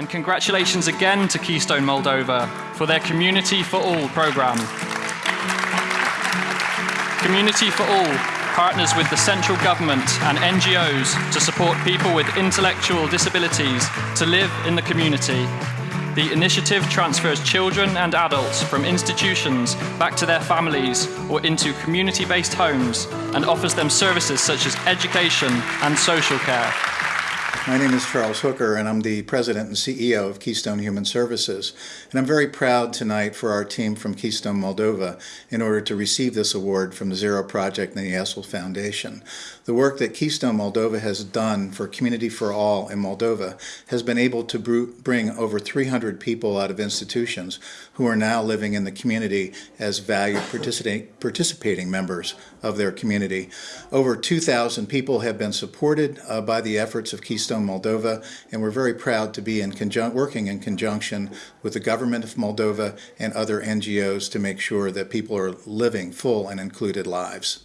And congratulations again to Keystone Moldova for their Community for All program. Community for All partners with the central government and NGOs to support people with intellectual disabilities to live in the community. The initiative transfers children and adults from institutions back to their families or into community based homes and offers them services such as education and social care. My name is Charles Hooker, and I'm the president and CEO of Keystone Human Services. And I'm very proud tonight for our team from Keystone Moldova in order to receive this award from the Zero Project and the Essl Foundation. The work that Keystone Moldova has done for Community for All in Moldova has been able to bring over 300 people out of institutions who are now living in the community as valued participating members of their community. Over 2,000 people have been supported uh, by the efforts of Keystone Keystone Moldova, and we're very proud to be in working in conjunction with the government of Moldova and other NGOs to make sure that people are living full and included lives.